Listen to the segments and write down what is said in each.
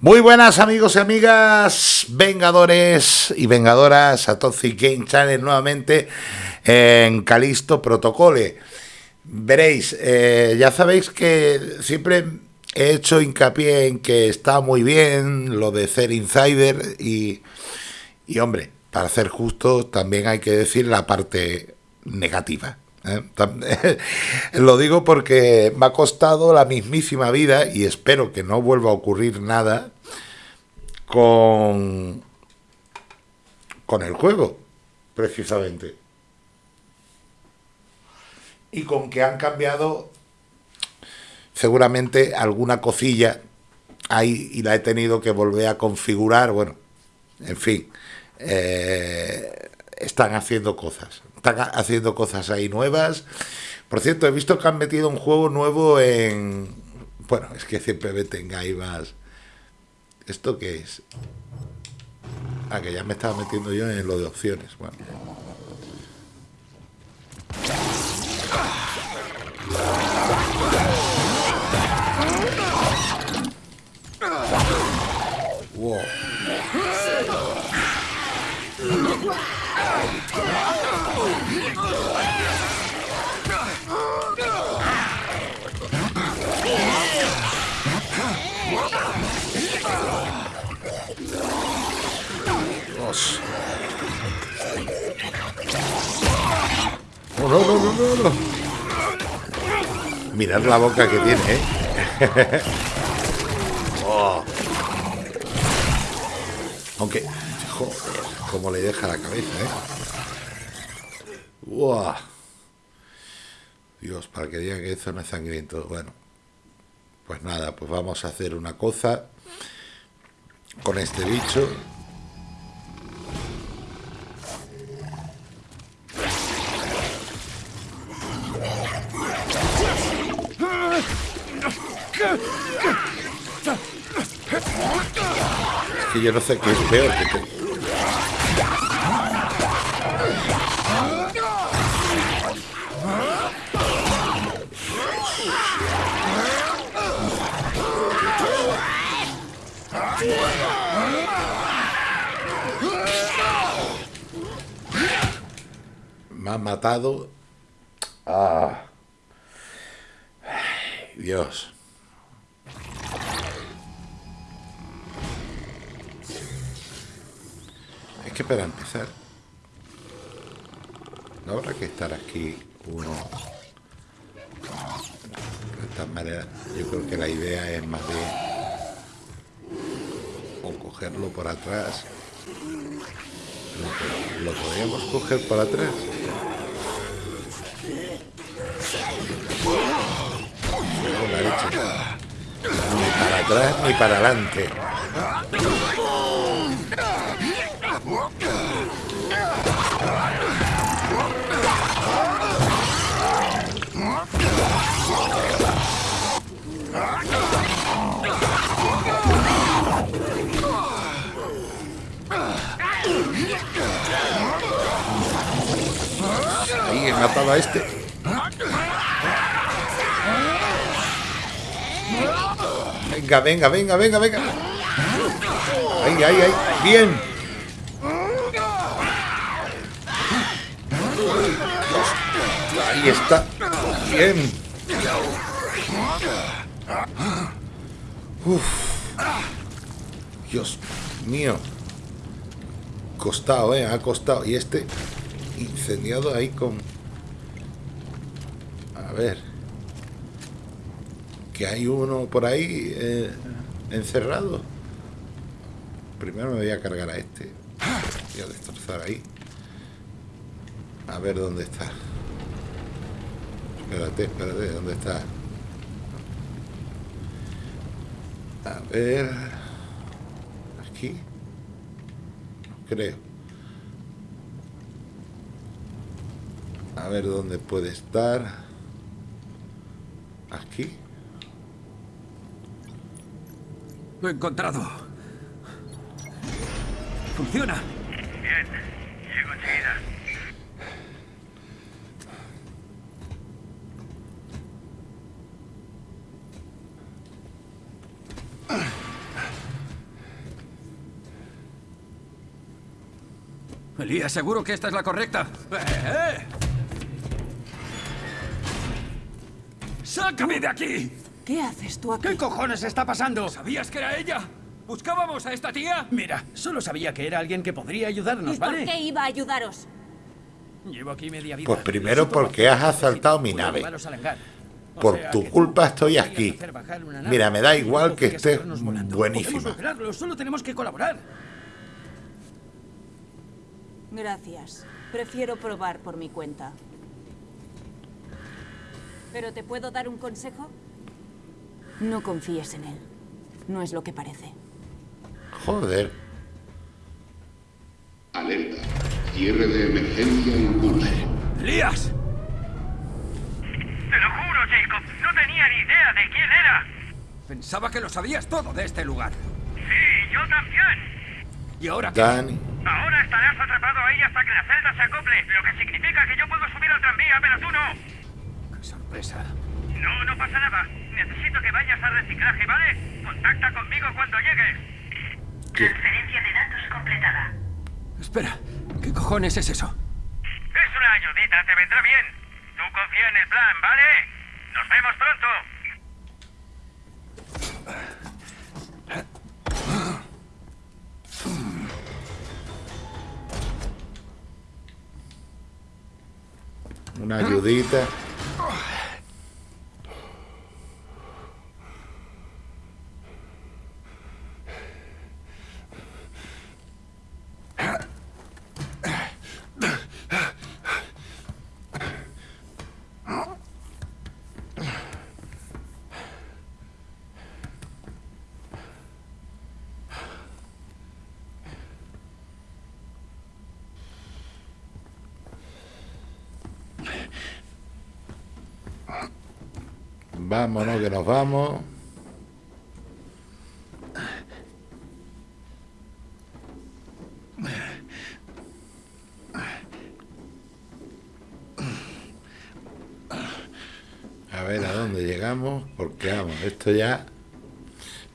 Muy buenas amigos y amigas, vengadores y vengadoras, a Toxic Game Channel nuevamente en Calisto Protocole. Veréis, eh, ya sabéis que siempre he hecho hincapié en que está muy bien lo de ser insider y, y hombre, para ser justo también hay que decir la parte negativa. ¿Eh? Lo digo porque me ha costado la mismísima vida y espero que no vuelva a ocurrir nada con, con el juego, precisamente. Y con que han cambiado seguramente alguna cosilla ahí y la he tenido que volver a configurar. Bueno, en fin, eh, están haciendo cosas. Están haciendo cosas ahí nuevas. Por cierto, he visto que han metido un juego nuevo en... Bueno, es que siempre meten ahí más... ¿Esto qué es? Ah, que ya me estaba metiendo yo en lo de opciones. Bueno. No, Mirad la boca que tiene, ¿eh? oh. Aunque, joder, como le deja la cabeza, ¿eh? Dios, para que digan que eso no es sangriento. Bueno, pues nada, pues vamos a hacer una cosa con este bicho. Es yo no sé qué es peor que te... Me ha matado. Ah. Dios. Que para empezar, no habrá que estar aquí uno. De esta manera, yo creo que la idea es más bien o cogerlo por atrás. Lo, lo podríamos coger por atrás. Ni para atrás ni para adelante. Matado a este. Venga, venga, venga, venga, venga. Ahí, ahí, ahí. Bien. Ahí está. Bien. Uf. Dios mío. Costado, eh. Ha costado. Y este incendiado ahí con... Ver que hay uno por ahí eh, encerrado. Primero me voy a cargar a este. Voy a destrozar ahí. A ver dónde está. Espérate, espérate, ¿dónde está? A ver... Aquí. Creo. A ver dónde puede estar. ¿Aquí? Lo he encontrado. ¡Funciona! Bien, llego enseguida. Elías, seguro que esta es la correcta. Eh, eh. ¡Sácame de aquí! ¿Qué haces tú aquí? ¿Qué cojones está pasando? ¿Sabías que era ella? ¿Buscábamos a esta tía? Mira, solo sabía que era alguien que podría ayudarnos, ¿Y por ¿vale? qué iba a ayudaros? Llevo aquí media vida. Pues primero porque has asaltado mi nave. Por sea, tu culpa estoy aquí. Mira, me da igual que podrías esté llevarnos volando. buenísima. Solo tenemos que colaborar. Gracias. Prefiero probar por mi cuenta. ¿Pero te puedo dar un consejo? No confíes en él. No es lo que parece. Joder. Alerta. Cierre de emergencia en curso. ¡Elías! Te lo juro, Jacob. No tenía ni idea de quién era. Pensaba que lo sabías todo de este lugar. Sí, yo también. ¿Y ahora qué? Dani. Ahora estarás atrapado ahí hasta que la celda se acople, lo que significa que yo puedo subir al tranvía, pero tú no. ¡Qué sorpresa! No, no pasa nada. Necesito que vayas al reciclaje, ¿vale? Contacta conmigo cuando llegues. Transferencia de datos completada. Espera, ¿qué cojones es eso? Es una ayudita, te vendrá bien. Tú confía en el plan, ¿vale? Nos vemos pronto. Una ayudita. Vámonos, que nos vamos. A ver a dónde llegamos, porque vamos, esto ya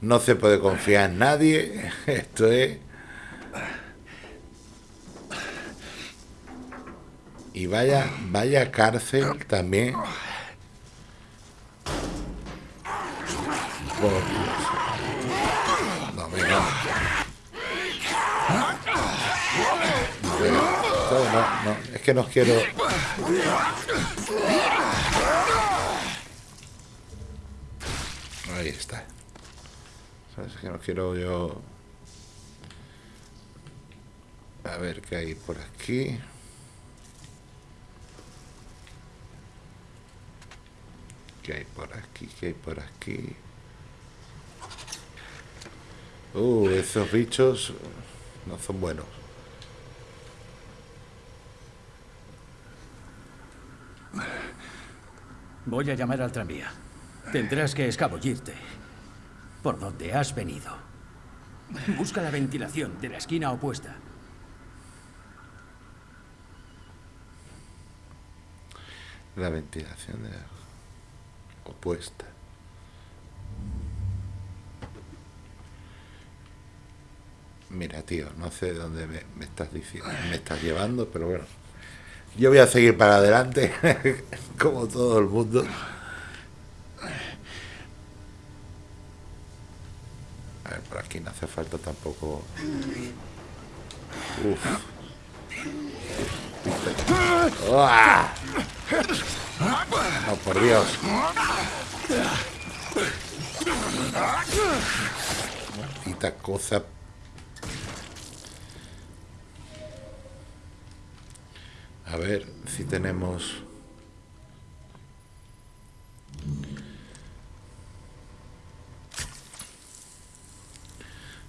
no se puede confiar en nadie. Esto es. Y vaya, vaya cárcel también. No, venga. No, no, es que no quiero. Ahí está. Sabes que no quiero yo. A ver qué hay por aquí. ¿Qué hay por aquí? ¿Qué hay por aquí? Uh, esos bichos no son buenos. Voy a llamar al tranvía. Tendrás que escabullirte. Por donde has venido. Busca la ventilación de la esquina opuesta. La ventilación de opuesta. Mira, tío, no sé dónde me, me estás diciendo, me estás llevando, pero bueno. Yo voy a seguir para adelante, como todo el mundo. A ver, por aquí no hace falta tampoco. Uf. ¡Uah! Oh, por Dios. Maldita cosa. A ver si tenemos...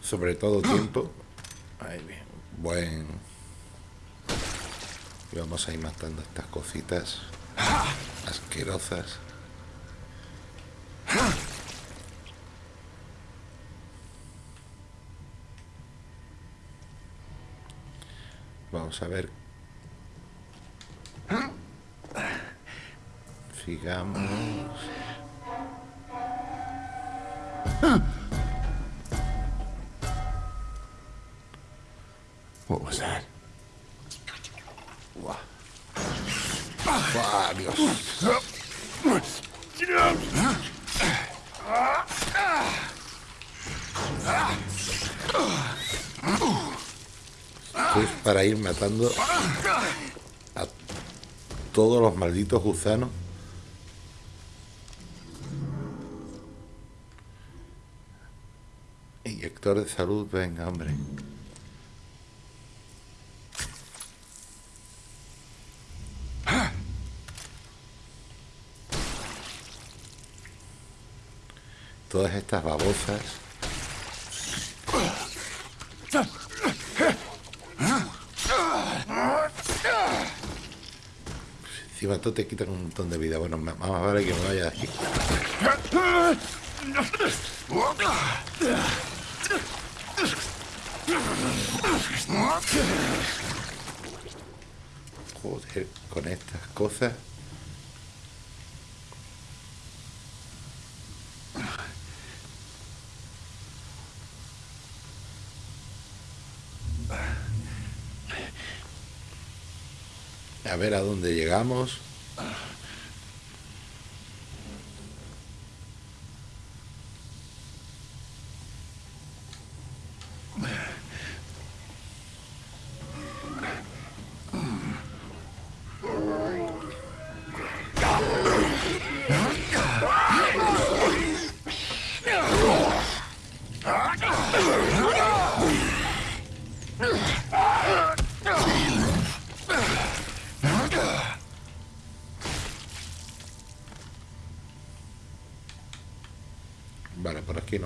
Sobre todo tiempo. Ahí bien. Buen... Y vamos a ir matando estas cositas asquerosas. Vamos a ver. Sigamos. What was that? Buah. Buah, Dios. Esto es para ir matando a todos los malditos gusanos. Inyector de salud, venga, hombre. Todas estas babosas. Encima tú te quitan un montón de vida. Bueno, más vale que me vaya de aquí. Joder, con estas cosas. Ver a dónde llegamos.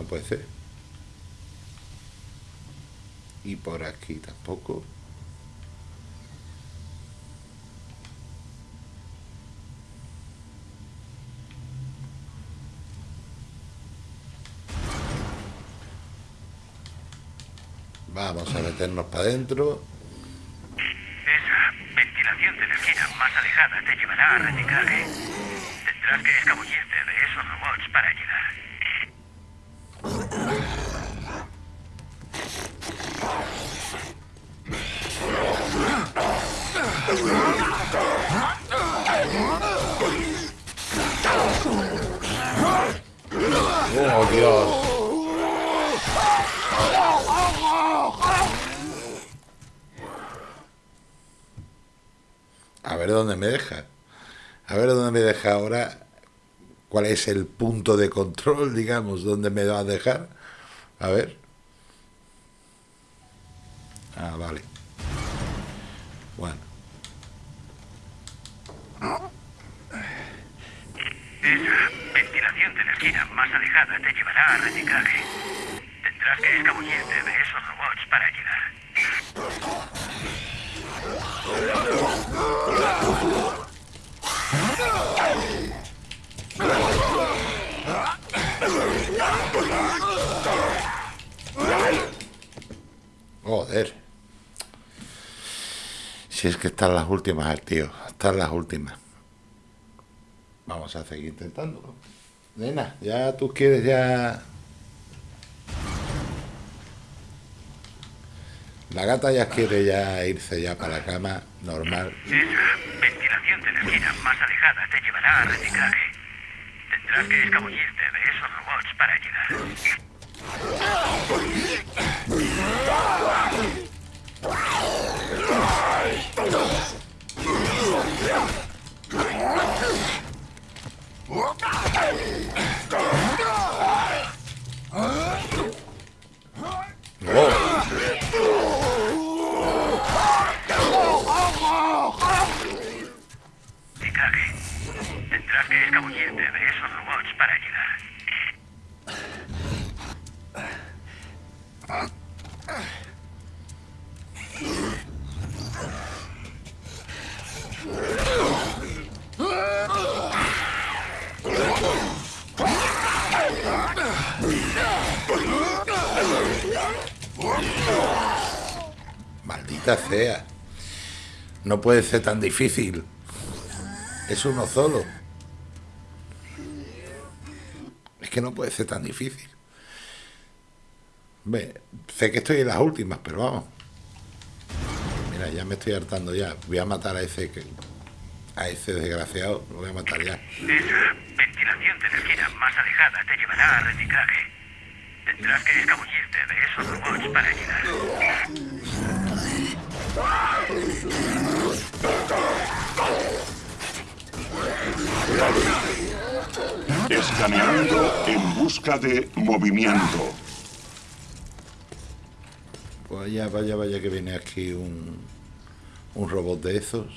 Puede ser. Y por aquí tampoco. Vamos a meternos para adentro. Esa ventilación de la esquina más alejada te llevará a reciclaje. Tendrás que escabullirte de esos robots para llegar. ¡Oh, Dios! A ver dónde me deja. A ver dónde me deja ahora. ¿Cuál es el punto de control, digamos? ¿Dónde me va a dejar? A ver. Ah, vale. Bueno. Esa ventilación de la esquina más alejada te llevará a reciclaje. Tendrás que escabullirte de esos robots para llegar. Joder. Si es que están las últimas, tío. Están las últimas. Vamos a seguir intentándolo. Nena, ya tú quieres ya... La gata ya quiere ya irse ya para la cama normal. Esa ventilación de la esquina más alejada te llevará a reciclaje. Tendrás que escabullirte de esos robots para llegar. Tendrás que escabullirte de esos robots para llegar. Maldita sea. No puede ser tan difícil. Es uno solo. Que no puede ser tan difícil. Ve, sé que estoy en las últimas, pero vamos. Mira, ya me estoy hartando ya. Voy a matar a ese que, a ese desgraciado. Lo voy a matar ya. Esa ventilación de esquina más alejada te llevará a reciclaje. Tendrás que escabullirte de esos robots para llegar. Escaneando en busca de movimiento. Vaya, vaya, vaya que viene aquí un, un robot de esos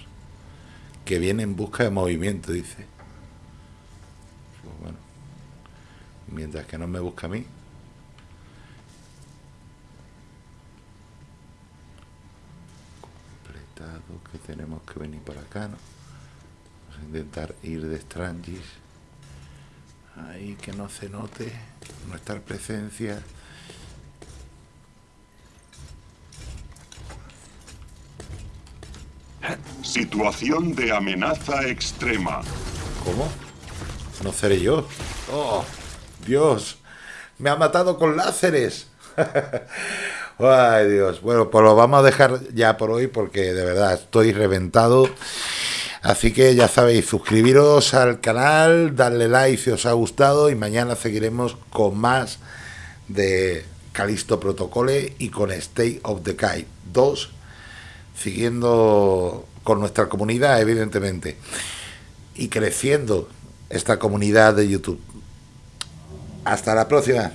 que viene en busca de movimiento, dice. Pues bueno, mientras que no me busca a mí. Completado, que tenemos que venir por acá, ¿no? Vamos a intentar ir de Strangis. Ahí que no se note nuestra presencia. Situación de amenaza extrema. ¿Cómo? No seré yo. Oh, Dios. Me ha matado con láseres. Ay, Dios. Bueno, pues lo vamos a dejar ya por hoy porque de verdad estoy reventado. Así que ya sabéis, suscribiros al canal, darle like si os ha gustado y mañana seguiremos con más de Calisto Protocole y con State of the Kite 2, siguiendo con nuestra comunidad, evidentemente, y creciendo esta comunidad de YouTube. Hasta la próxima.